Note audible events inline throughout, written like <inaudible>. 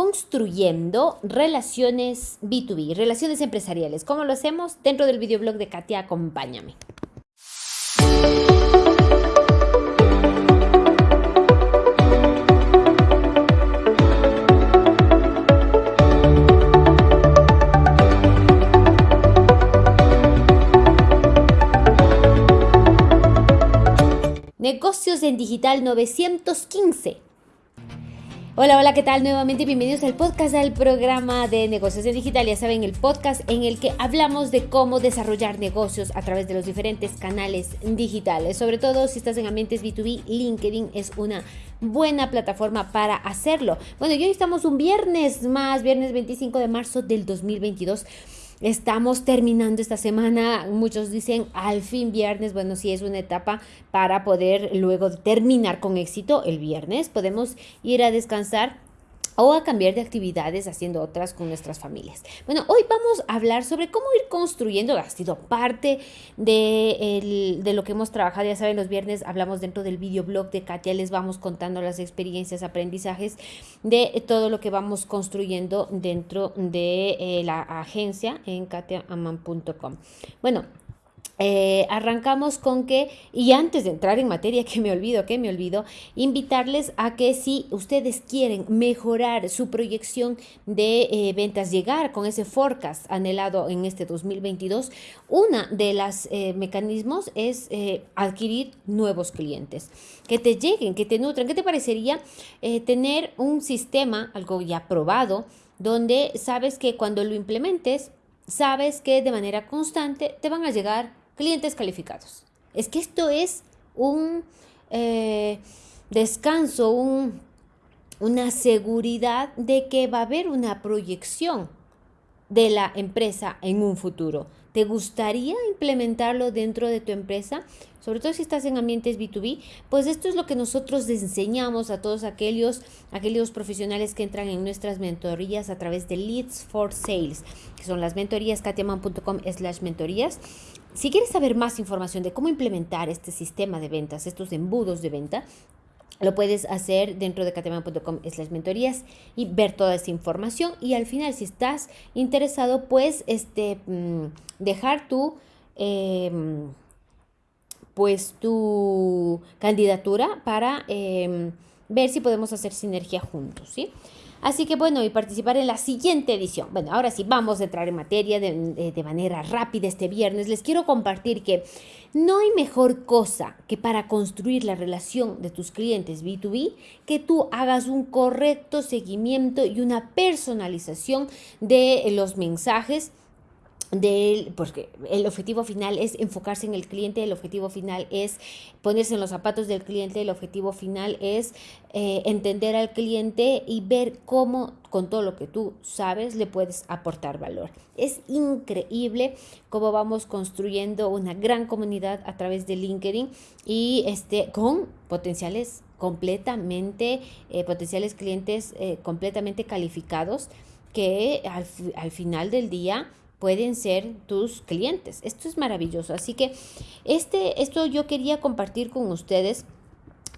construyendo relaciones B2B, relaciones empresariales. ¿Cómo lo hacemos? Dentro del videoblog de Katia, acompáñame. Negocios en Digital 915. Hola, hola, ¿qué tal? Nuevamente bienvenidos al podcast del programa de negocios en digital. Ya saben, el podcast en el que hablamos de cómo desarrollar negocios a través de los diferentes canales digitales. Sobre todo si estás en ambientes B2B, LinkedIn es una buena plataforma para hacerlo. Bueno, y hoy estamos un viernes más, viernes 25 de marzo del 2022. Estamos terminando esta semana, muchos dicen al fin viernes, bueno, si es una etapa para poder luego terminar con éxito el viernes, podemos ir a descansar o a cambiar de actividades haciendo otras con nuestras familias. Bueno, hoy vamos a hablar sobre cómo ir construyendo, ha sido parte de, de lo que hemos trabajado, ya saben, los viernes hablamos dentro del videoblog de Katia, les vamos contando las experiencias, aprendizajes de todo lo que vamos construyendo dentro de eh, la agencia en katiaaman.com. Bueno, eh, arrancamos con que, y antes de entrar en materia, <laughs> que me olvido, que me olvido, invitarles a que si ustedes quieren mejorar su proyección de eh, ventas, llegar con ese forecast anhelado en este 2022, una de los eh, mecanismos es adquirir nuevos clientes, que te lleguen, que te nutran. ¿Qué te parecería tener un sistema, algo ya probado, donde sabes que cuando lo implementes, sabes que de manera constante te van a llegar clientes calificados. Es que esto es un eh, descanso, un, una seguridad de que va a haber una proyección de la empresa en un futuro. ¿Te gustaría implementarlo dentro de tu empresa? Sobre todo si estás en ambientes B2B, pues esto es lo que nosotros enseñamos a todos aquellos, aquellos profesionales que entran en nuestras mentorías a través de Leads for Sales, que son las mentorías, katiaman.com slash mentorías. Si quieres saber más información de cómo implementar este sistema de ventas, estos embudos de venta, lo puedes hacer dentro de cateman.com slash mentorías y ver toda esa información. Y al final, si estás interesado, pues este, mm, dejar tu, em, pues tu candidatura para em, ver si podemos hacer sinergia juntos, ¿sí? Así que bueno, y participar en la siguiente edición. Bueno, ahora sí, vamos a entrar en materia de, de, manera rápida este viernes. Les quiero compartir que no hay mejor cosa que para construir la relación de tus clientes B2B que tú hagas un correcto seguimiento y una personalización de los mensajes de porque el objetivo final es enfocarse en el cliente, el objetivo final es ponerse en los zapatos del cliente, el objetivo final es eh, entender al cliente y ver cómo con todo lo que tú sabes le puedes aportar valor. Es increíble cómo vamos construyendo una gran comunidad a través de LinkedIn y este con potenciales completamente, eh, potenciales clientes eh, completamente calificados que al, al final del día pueden ser tus clientes. Esto es maravilloso. Así que este, esto yo quería compartir con ustedes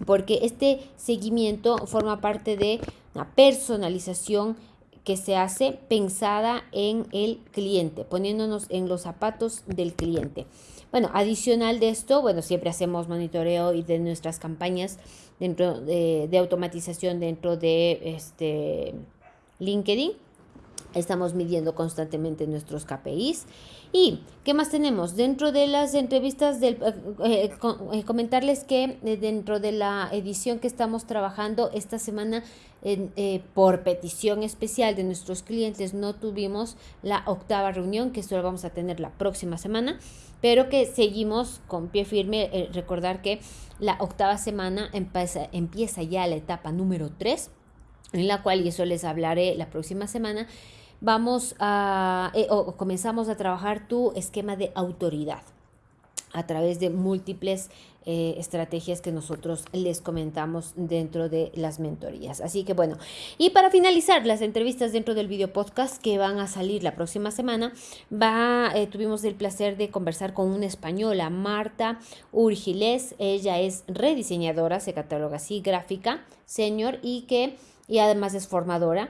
porque este seguimiento forma parte de una personalización que se hace pensada en el cliente, poniéndonos en los zapatos del cliente. Bueno, adicional de esto, bueno, siempre hacemos monitoreo y de nuestras campañas dentro de, de automatización dentro de este LinkedIn Estamos midiendo constantemente nuestros KPIs. ¿Y qué más tenemos? Dentro de las entrevistas, del, eh, eh, eh, comentarles que dentro de la edición que estamos trabajando esta semana, por petición especial de nuestros clientes, no tuvimos la octava reunión, que solo vamos a tener la próxima semana, pero que seguimos con pie firme. recordar que la octava semana empieza, empieza ya la etapa número 3, en la cual, y eso les hablaré la próxima semana, vamos a, eh, o comenzamos a trabajar tu esquema de autoridad a través de múltiples eh, estrategias que nosotros les comentamos dentro de las mentorías. Así que bueno, y para finalizar las entrevistas dentro del video podcast que van a salir la próxima semana, va, eh, tuvimos el placer de conversar con una española, Marta Urgiles. Ella es rediseñadora, se cataloga así, gráfica, señor y que y además es formadora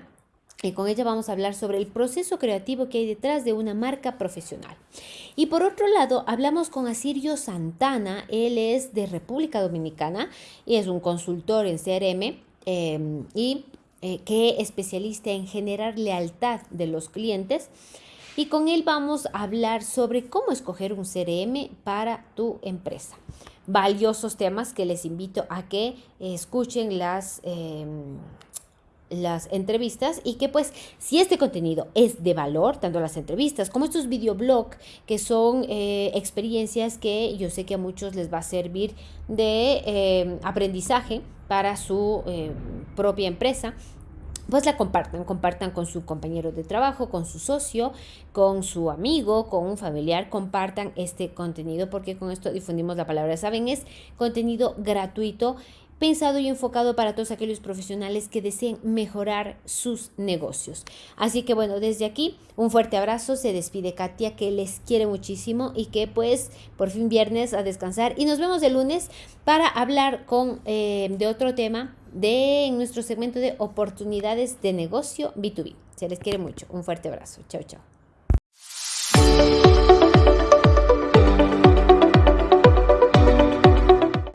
Y con ella vamos a hablar sobre el proceso creativo que hay detrás de una marca profesional. Y por otro lado, hablamos con Asirio Santana. Él es de República Dominicana y es un consultor en CRM em, y eh, que es especialista en generar lealtad de los clientes. Y con él vamos a hablar sobre cómo escoger un CRM para tu empresa. Valiosos temas que les invito a que escuchen las... Em, las entrevistas y que pues si este contenido es de valor, tanto las entrevistas como estos videoblogs que son eh, experiencias que yo sé que a muchos les va a servir de eh, aprendizaje para su eh, propia empresa, pues la compartan, compartan con su compañero de trabajo, con su socio, con su amigo, con un familiar, compartan este contenido porque con esto difundimos la palabra, saben, es contenido gratuito pensado y enfocado para todos aquellos profesionales que deseen mejorar sus negocios. Así que bueno, desde aquí un fuerte abrazo, se despide Katia que les quiere muchísimo y que pues por fin viernes a descansar y nos vemos el lunes para hablar con eh, de otro tema de nuestro segmento de oportunidades de negocio B2B. Se les quiere mucho. Un fuerte abrazo. Chao, chao.